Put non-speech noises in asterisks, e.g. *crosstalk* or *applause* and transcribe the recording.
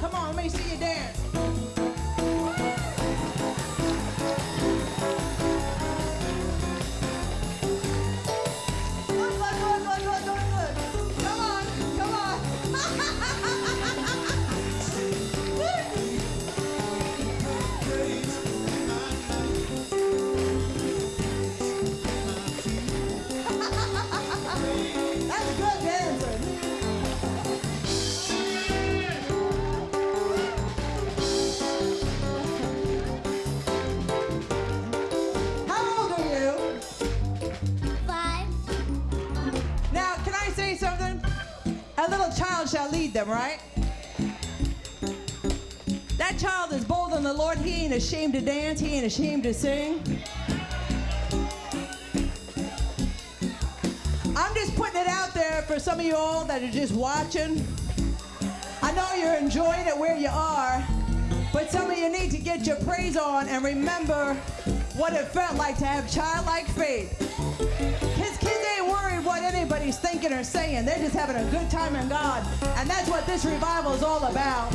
Come on, let me see you dance. Good, good, good, good, good, good. Come on, come on. *laughs* shall lead them, right? That child is bold in the Lord. He ain't ashamed to dance. He ain't ashamed to sing. I'm just putting it out there for some of you all that are just watching. I know you're enjoying it where you are, but some of you need to get your praise on and remember what it felt like to have childlike faith. Anybody's or saying. They're just having a good time in God. And that's what this revival is all about.